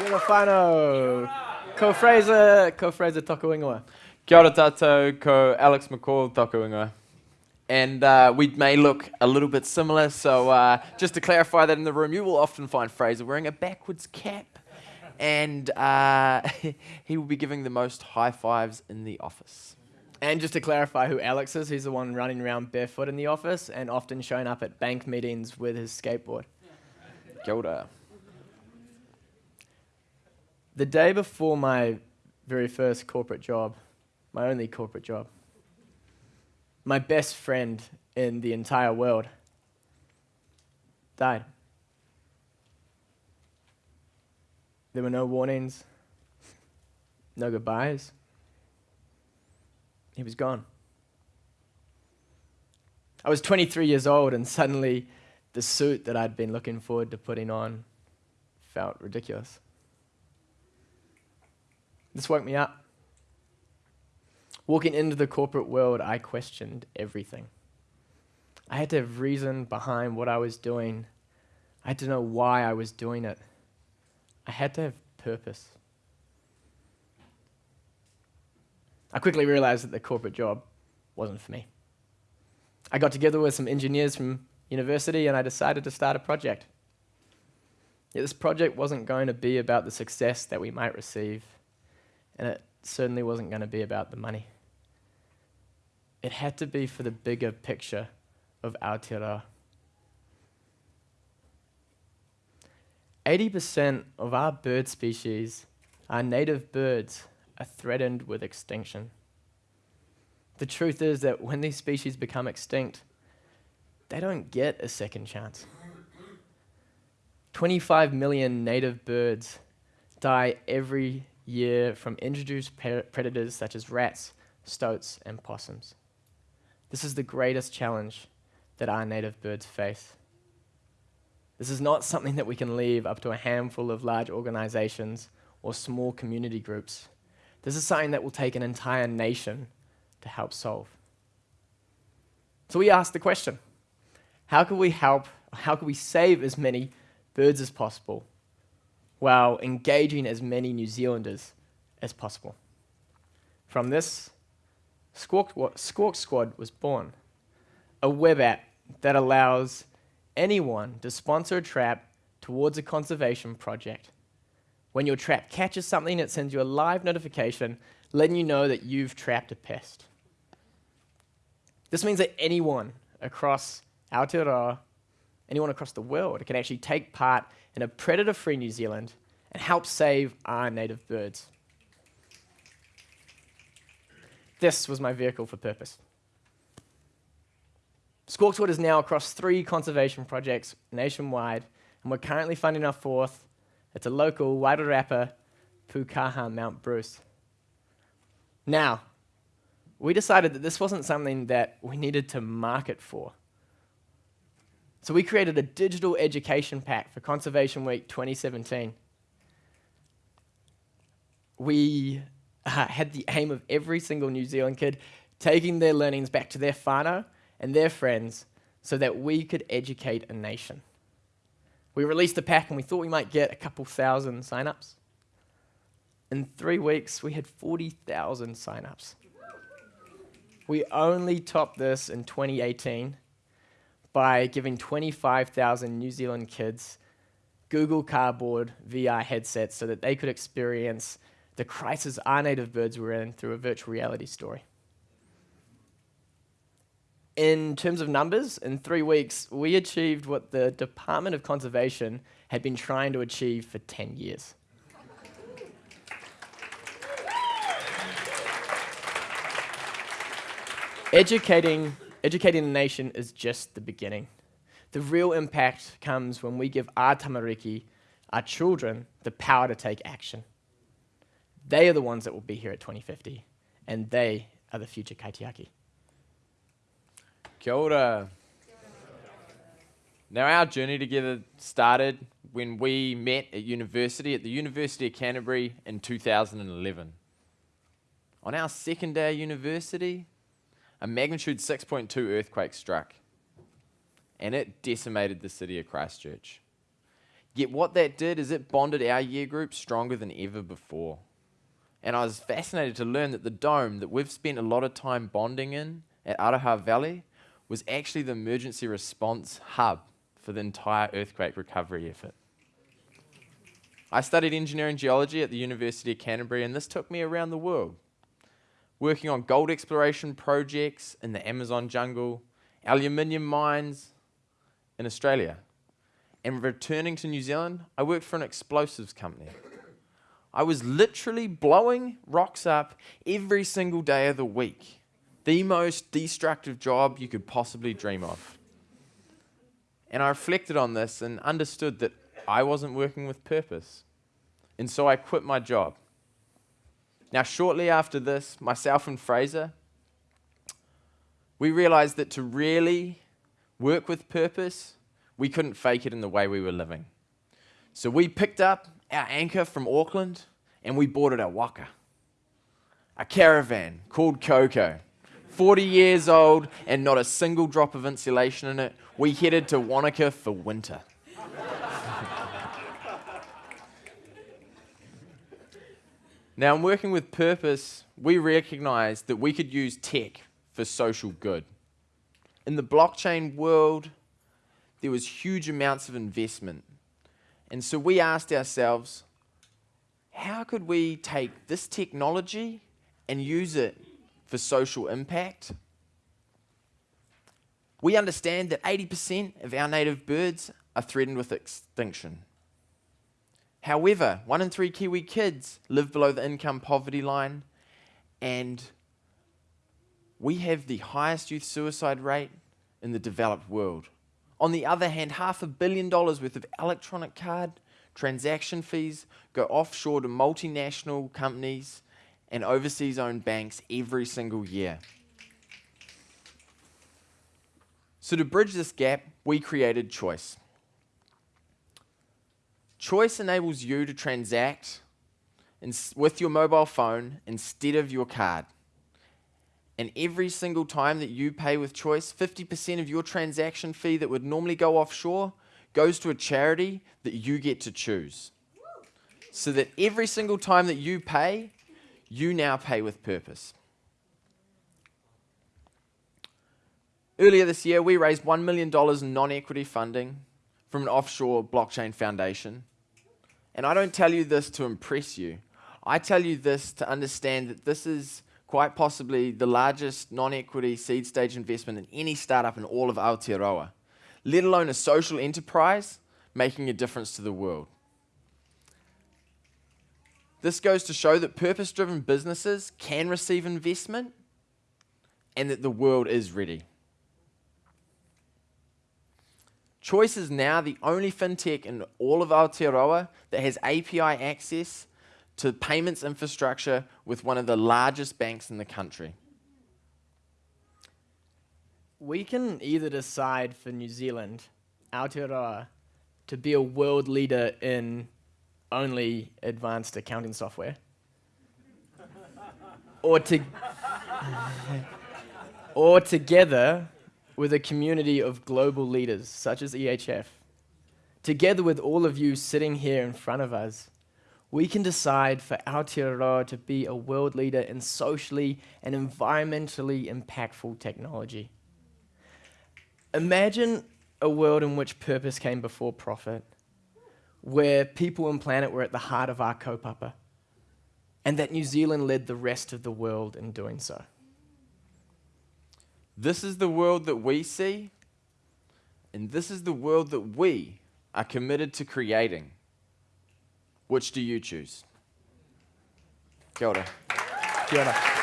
Whānau. Ko Fraser, ko Fraser toku ingoa. Kia ora tātou, ko Alex McCall toku ingoa. And uh, we may look a little bit similar, so uh, just to clarify that in the room, you will often find Fraser wearing a backwards cap, and uh, he will be giving the most high fives in the office. And just to clarify who Alex is, he's the one running around barefoot in the office and often showing up at bank meetings with his skateboard. Kia ora. The day before my very first corporate job, my only corporate job, my best friend in the entire world died. There were no warnings, no goodbyes. He was gone. I was 23 years old, and suddenly the suit that I'd been looking forward to putting on felt ridiculous. This woke me up. Walking into the corporate world, I questioned everything. I had to have reason behind what I was doing. I had to know why I was doing it. I had to have purpose. I quickly realized that the corporate job wasn't for me. I got together with some engineers from university and I decided to start a project. Yet this project wasn't going to be about the success that we might receive, and it certainly wasn't going to be about the money. It had to be for the bigger picture of Aotearoa. 80% of our bird species, our native birds, are threatened with extinction. The truth is that when these species become extinct, they don't get a second chance. 25 million native birds die every year from introduced predators such as rats, stoats, and possums. This is the greatest challenge that our native birds face. This is not something that we can leave up to a handful of large organizations or small community groups. This is something that will take an entire nation to help solve. So we asked the question, how can we help, how can we save as many birds as possible while engaging as many New Zealanders as possible? From this, Squawk, Squawk Squad was born, a web app that allows anyone to sponsor a trap towards a conservation project. When your trap catches something, it sends you a live notification letting you know that you've trapped a pest. This means that anyone across Aotearoa, anyone across the world can actually take part in a predator-free New Zealand and help save our native birds. This was my vehicle for purpose. Squawk Squad is now across three conservation projects nationwide, and we're currently funding our fourth. It's a local Wairarapa Pukaha Mount Bruce. Now, we decided that this wasn't something that we needed to market for. So we created a digital education pack for Conservation Week 2017. We uh, had the aim of every single New Zealand kid taking their learnings back to their whānau and their friends so that we could educate a nation. We released the pack and we thought we might get a couple thousand sign-ups. In three weeks, we had 40,000 sign-ups. We only topped this in 2018 by giving 25,000 New Zealand kids Google Cardboard VR headsets so that they could experience the crisis our native birds were in through a virtual reality story. In terms of numbers, in three weeks, we achieved what the Department of Conservation had been trying to achieve for 10 years. Educating Educating the nation is just the beginning. The real impact comes when we give our tamariki, our children, the power to take action. They are the ones that will be here at 2050, and they are the future kaitiaki. Kia ora. Now, our journey together started when we met at university, at the University of Canterbury in 2011. On our second day of university, a magnitude 6.2 earthquake struck, and it decimated the city of Christchurch. Yet what that did is it bonded our year group stronger than ever before. And I was fascinated to learn that the dome that we've spent a lot of time bonding in at Araha Valley was actually the emergency response hub for the entire earthquake recovery effort. I studied engineering geology at the University of Canterbury, and this took me around the world, working on gold exploration projects in the Amazon jungle, aluminium mines in Australia. And returning to New Zealand, I worked for an explosives company. I was literally blowing rocks up every single day of the week. The most destructive job you could possibly dream of. And I reflected on this and understood that I wasn't working with purpose. And so I quit my job. Now, shortly after this, myself and Fraser, we realized that to really work with purpose, we couldn't fake it in the way we were living. So we picked up our anchor from Auckland and we boarded at Waka. A caravan called Coco. 40 years old and not a single drop of insulation in it. We headed to Wanaka for winter. Now, in working with purpose, we recognized that we could use tech for social good. In the blockchain world, there was huge amounts of investment. And so we asked ourselves, how could we take this technology and use it for social impact? We understand that 80% of our native birds are threatened with extinction. However, one in three Kiwi kids live below the income poverty line, and we have the highest youth suicide rate in the developed world. On the other hand, half a billion dollars worth of electronic card transaction fees go offshore to multinational companies and overseas owned banks every single year. So, to bridge this gap, we created Choice. Choice enables you to transact with your mobile phone instead of your card. And every single time that you pay with Choice, 50% of your transaction fee that would normally go offshore goes to a charity that you get to choose. So that every single time that you pay, you now pay with purpose. Earlier this year, we raised $1 million in non equity funding from an offshore blockchain foundation. And I don't tell you this to impress you. I tell you this to understand that this is quite possibly the largest non equity seed stage investment in any startup in all of Aotearoa, let alone a social enterprise making a difference to the world. This goes to show that purpose driven businesses can receive investment and that the world is ready. Choice is now the only fintech in all of Aotearoa that has API access to payments infrastructure with one of the largest banks in the country. We can either decide for New Zealand, Aotearoa, to be a world leader in only advanced accounting software. or to or together with a community of global leaders such as EHF, together with all of you sitting here in front of us, we can decide for Aotearoa to be a world leader in socially and environmentally impactful technology. Imagine a world in which purpose came before profit where people and planet were at the heart of our kaupapa, and that New Zealand led the rest of the world in doing so. This is the world that we see, and this is the world that we are committed to creating. Which do you choose? Kia ora. Kia ora.